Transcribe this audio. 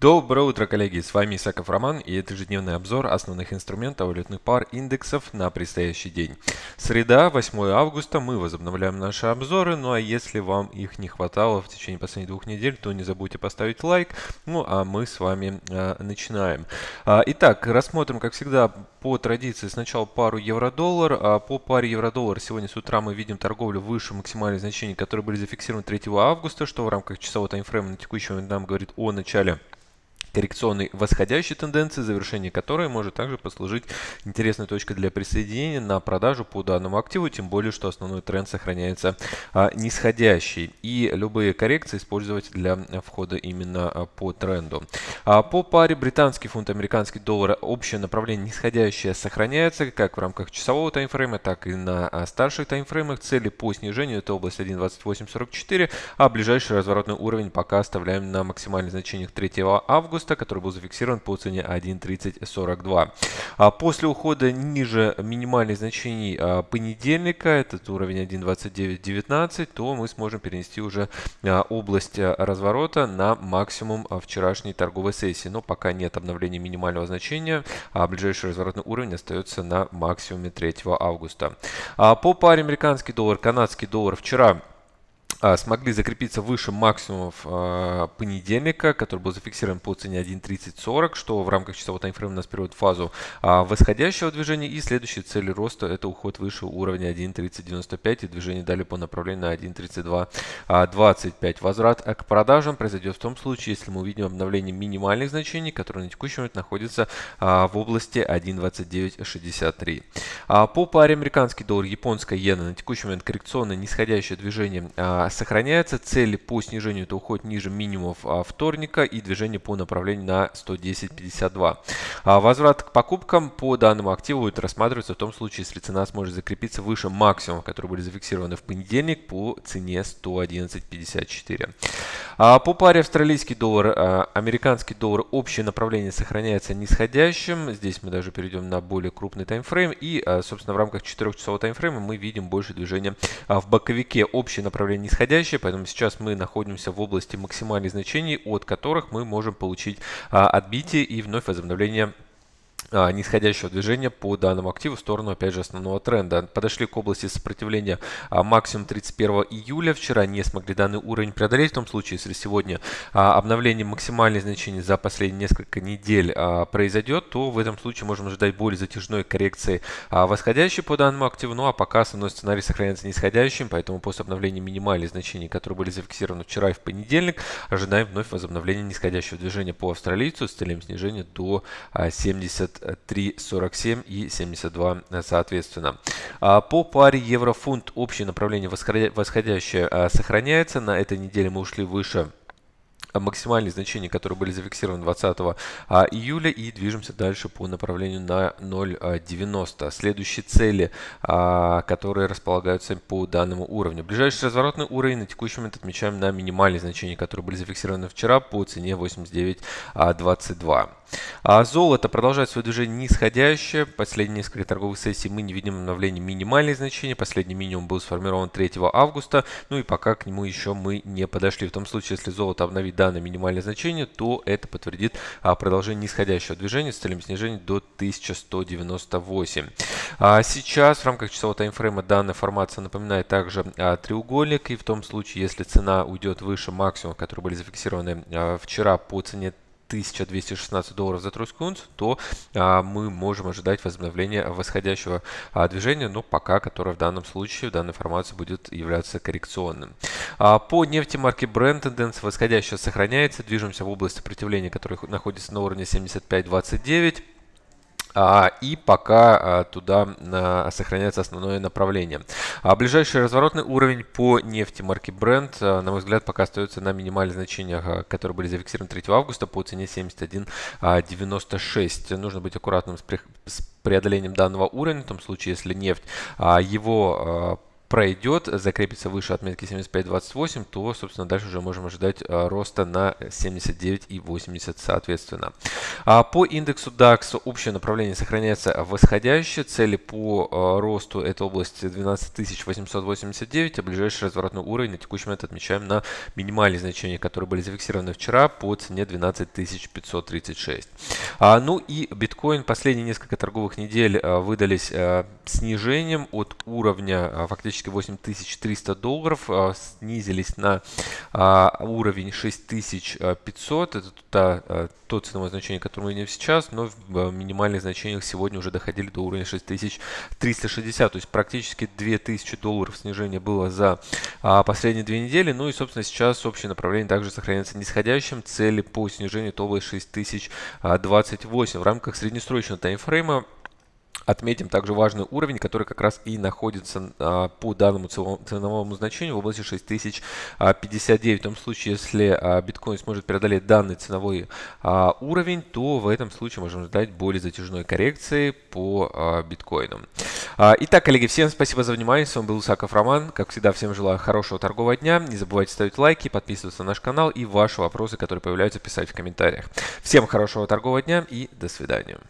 Доброе утро, коллеги! С вами Исаков Роман и это ежедневный обзор основных инструментов валютных пар индексов на предстоящий день. Среда, 8 августа, мы возобновляем наши обзоры, ну а если вам их не хватало в течение последних двух недель, то не забудьте поставить лайк, ну а мы с вами э, начинаем. А, итак, рассмотрим, как всегда, по традиции сначала пару евро-доллар. А по паре евро-доллар сегодня с утра мы видим торговлю выше максимальных значений, которые были зафиксированы 3 августа, что в рамках часового таймфрейма на текущий момент нам говорит о начале коррекционной восходящей тенденции, завершение которой может также послужить интересной точкой для присоединения на продажу по данному активу, тем более, что основной тренд сохраняется а, нисходящий. И любые коррекции использовать для входа именно а, по тренду. А по паре британский фунт, американский доллар общее направление нисходящее сохраняется как в рамках часового таймфрейма, так и на а, старших таймфреймах. Цели по снижению это область 1.2844, а ближайший разворотный уровень пока оставляем на максимальных значениях 3 августа августа, который был зафиксирован по цене 1.3042. А после ухода ниже минимальных значений а, понедельника, этот уровень 1.2919, то мы сможем перенести уже а, область разворота на максимум вчерашней торговой сессии. Но пока нет обновления минимального значения, а ближайший разворотный уровень остается на максимуме 3 августа. По паре американский доллар, канадский доллар вчера смогли закрепиться выше максимумов а, понедельника, который был зафиксирован по цене 1.3040, что в рамках часового таймфрейма нас переводит фазу а, восходящего движения. И следующие цели роста это уход выше уровня 1.3095 и движение далее по направлению на 1.3225. Возврат к продажам произойдет в том случае, если мы увидим обновление минимальных значений, которые на текущий момент находятся в области 1.2963. По паре американский доллар, японская иена на текущий момент коррекционное нисходящее движение сохраняется. Цель по снижению это уход ниже минимумов а, вторника и движение по направлению на 110.52. А, возврат к покупкам по данному активу будет рассматриваться в том случае, если цена сможет закрепиться выше максимумов, которые были зафиксированы в понедельник по цене 111.54. А, по паре австралийский доллар, американский доллар, общее направление сохраняется нисходящим. Здесь мы даже перейдем на более крупный таймфрейм. И, собственно, в рамках 4-часового таймфрейма мы видим больше движения в боковике. Общее направление нисходящее нисходящая, поэтому сейчас мы находимся в области максимальных значений, от которых мы можем получить а, отбитие и вновь возобновление нисходящего движения по данному активу в сторону, опять же, основного тренда. Подошли к области сопротивления а, максимум 31 июля. Вчера не смогли данный уровень преодолеть. В том случае, если сегодня а, обновление максимальных значений за последние несколько недель произойдет, то в этом случае можем ожидать более затяжной коррекции восходящей по данному активу. Ну а пока основной сценарий сохраняется нисходящим, поэтому после обновления минимальных значений, которые были зафиксированы вчера и в понедельник, ожидаем вновь возобновления нисходящего движения по австралийцу с целью снижения до 70 3,47 и 72 соответственно. А по паре евро-фунт общее направление восходящее а, сохраняется. На этой неделе мы ушли выше максимальные значения, которые были зафиксированы 20 а, июля и движемся дальше по направлению на 0.90. Следующие цели, которые располагаются по данному уровню. Ближайший разворотный уровень на текущий момент отмечаем на минимальные значения, которые были зафиксированы вчера по цене 89.22. А золото продолжает свое движение нисходящее. Последние несколько торговых сессий мы не видим обновления минимальных значений. Последний минимум был сформирован 3 августа. Ну и пока к нему еще мы не подошли. В том случае, если золото обновит данное минимальное значение, то это подтвердит а, продолжение нисходящего движения с целью снижения до 1198. А сейчас в рамках часового таймфрейма данная формация напоминает также а, треугольник. И в том случае, если цена уйдет выше максимума, которые были зафиксированы а, вчера по цене 1216 долларов за тройскую унцию, то а, мы можем ожидать возобновления восходящего а, движения, но пока, которое в данном случае, в данной формации будет являться коррекционным. А, по нефти марки Brent тенденция восходящая сохраняется, движемся в область сопротивления, которая находится на уровне 75.29. А, и пока а, туда сохраняется основное направление. А ближайший разворотный уровень по нефти марки Brent, на мой взгляд, пока остается на минимальных значениях, которые были зафиксированы 3 августа по цене 71.96. Нужно быть аккуратным с преодолением данного уровня, в том случае, если нефть его пройдет, закрепится выше отметки 75.28, то, собственно, дальше уже можем ожидать роста на 79.80 соответственно. А по индексу DAX общее направление сохраняется восходящее. Цели по росту этой области 12889, а ближайший разворотный уровень на текущий момент отмечаем на минимальные значения, которые были зафиксированы вчера по цене 12536. А, ну и биткоин последние несколько торговых недель а, выдались а, снижением от уровня а, фактически 8300 долларов, а, снизились на а, уровень 6500. Это та, а, то ценовое значение, которое мы видим сейчас, но в минимальных значениях сегодня уже доходили до уровня 6360. То есть практически 2000 долларов снижения было за последние две недели. Ну и, собственно, сейчас общее направление также сохраняется нисходящим. Цели по снижению это область 6028. В рамках среднесрочного таймфрейма Отметим также важный уровень, который как раз и находится а, по данному ценовому значению в области 6059. В том случае, если а, биткоин сможет преодолеть данный ценовой а, уровень, то в этом случае можем ждать более затяжной коррекции по биткоину. Итак, коллеги, всем спасибо за внимание. С вами был Усаков Роман. Как всегда, всем желаю хорошего торгового дня. Не забывайте ставить лайки, подписываться на наш канал и ваши вопросы, которые появляются, писать в комментариях. Всем хорошего торгового дня и до свидания.